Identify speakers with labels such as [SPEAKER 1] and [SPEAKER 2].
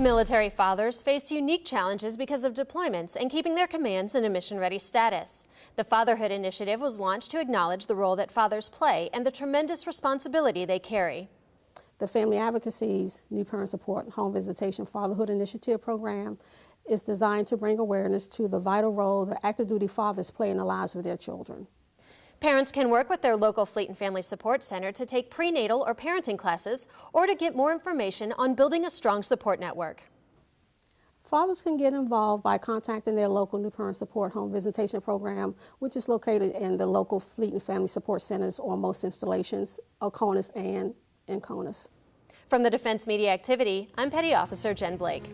[SPEAKER 1] Military fathers face unique challenges because of deployments and keeping their commands in a mission-ready status. The Fatherhood Initiative was launched to acknowledge the role that fathers play and the tremendous responsibility they carry.
[SPEAKER 2] The Family Advocacy's New Parent Support Home Visitation Fatherhood Initiative program is designed to bring awareness to the vital role that active duty fathers play in the lives of their children.
[SPEAKER 1] Parents can work with their local Fleet and Family Support Center to take prenatal or parenting classes or to get more information on building a strong support network.
[SPEAKER 2] Fathers can get involved by contacting their local New Parent Support Home Visitation Program, which is located in the local Fleet and Family Support Centers or most installations, Oconus and in Conus.
[SPEAKER 1] From the Defense Media Activity, I'm Petty Officer Jen Blake.